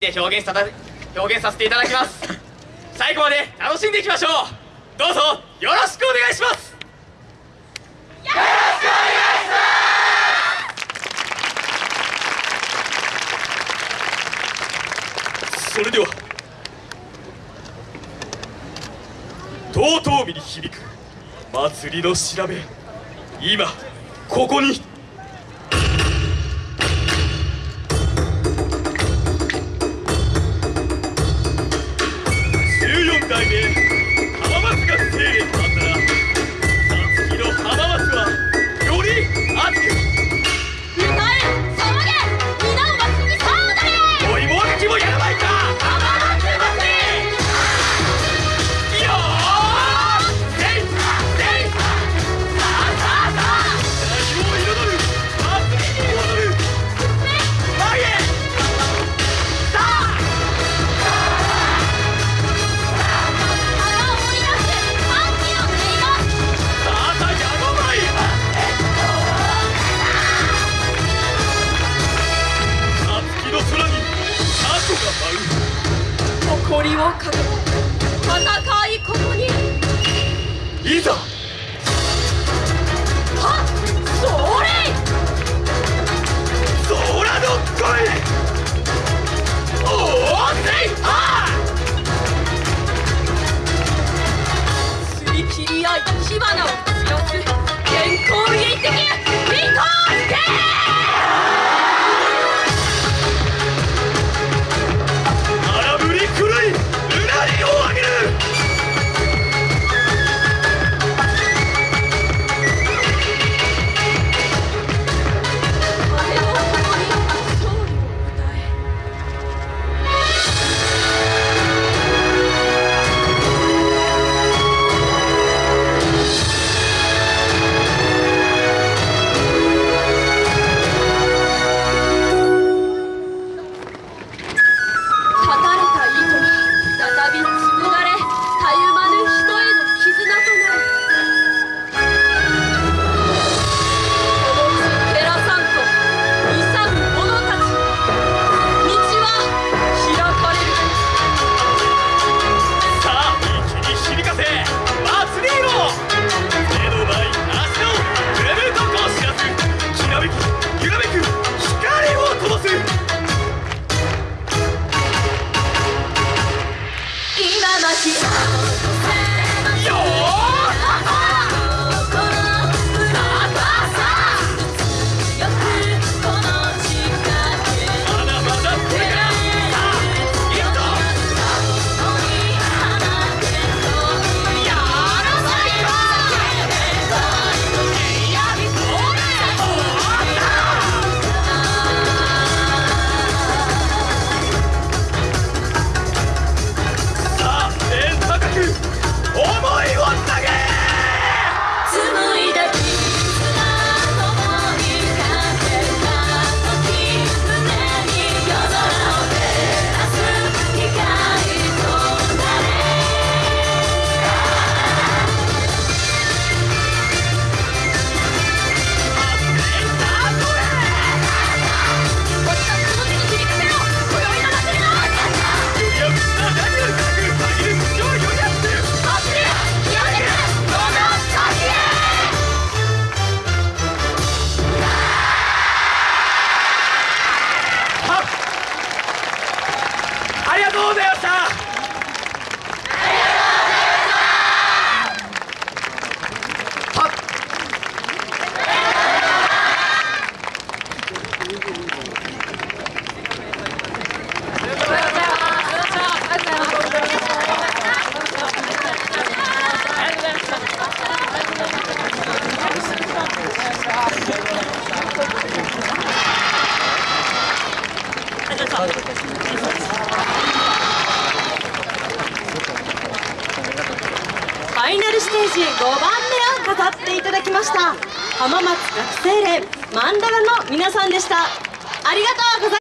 で表現さ表現させていただきます。最後まで楽しんでいきましょう。どうぞよろしくお願いします。よろしくお願いします。それではとうとう江に響く祭りの調べ。今ここに。をかけ戦いここにりがとうございましたありがとうございました。ァイナルステージ5番目を飾っていただきました浜松学生連マンダラの皆さんでした。ありがとうございます